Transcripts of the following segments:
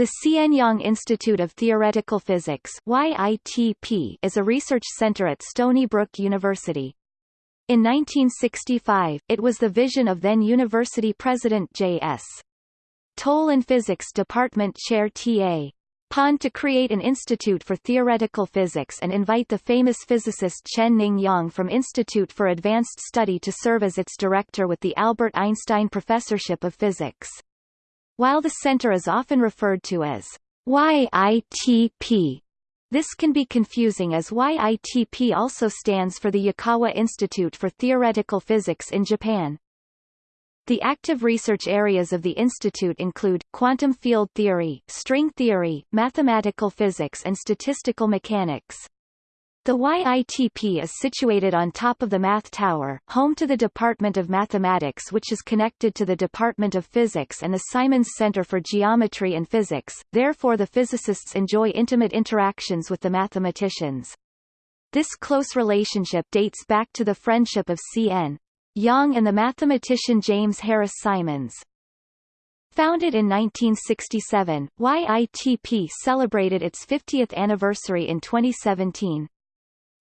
The C.N. Yang Institute of Theoretical Physics YITP is a research center at Stony Brook University. In 1965, it was the vision of then university president J.S. Toll and Physics Department Chair T.A. Pond to create an institute for theoretical physics and invite the famous physicist Chen-Ning Yang from Institute for Advanced Study to serve as its director with the Albert Einstein Professorship of Physics. While the center is often referred to as YITP, this can be confusing as YITP also stands for the Yukawa Institute for Theoretical Physics in Japan. The active research areas of the institute include, quantum field theory, string theory, mathematical physics and statistical mechanics. The YITP is situated on top of the Math Tower, home to the Department of Mathematics which is connected to the Department of Physics and the Simons Center for Geometry and Physics, therefore the physicists enjoy intimate interactions with the mathematicians. This close relationship dates back to the friendship of C.N. Yang and the mathematician James Harris Simons. Founded in 1967, YITP celebrated its 50th anniversary in 2017.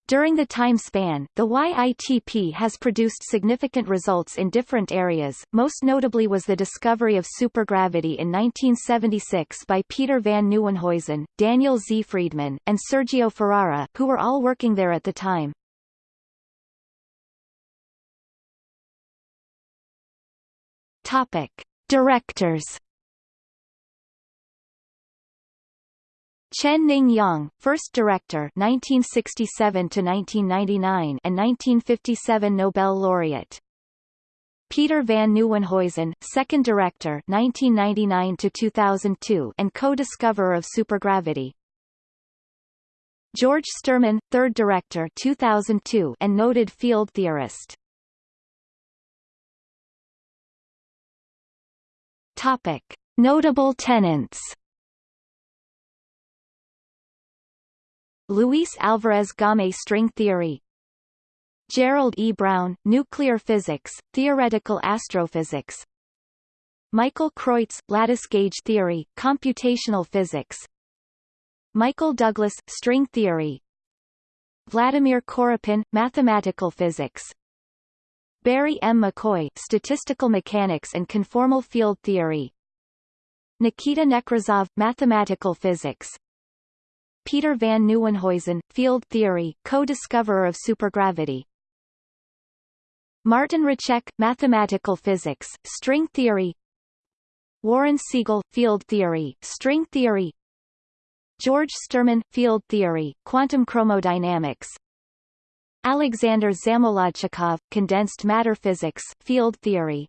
During the time span, the YITP has produced significant results in different areas, most notably was the discovery of supergravity in 1976 by Peter van Nieuwenhuizen, Daniel Z. Freedman, and Sergio Ferrara, who were all working there at the time. Topic. Directors Chen Ning Yang, first director 1967 to 1999 and 1957 Nobel laureate. Peter van Nieuwenhuizen, second director 1999 to 2002 and co-discoverer of supergravity. George Sterman, third director 2002 and noted field theorist. Topic: Notable tenants Luis Alvarez Gaumé string theory. Gerald E. Brown, nuclear physics, theoretical astrophysics. Michael Creutz, lattice gauge theory, computational physics. Michael Douglas, string theory. Vladimir Korepin, mathematical physics. Barry M. McCoy, statistical mechanics and conformal field theory. Nikita Nekrasov, mathematical physics Peter van Nieuwenhuizen, field theory, co-discoverer of supergravity. Martin Roček, mathematical physics, string theory. Warren Siegel, field theory, string theory. George Sterman, field theory, quantum chromodynamics. Alexander Zamolodchikov, condensed matter physics, field theory.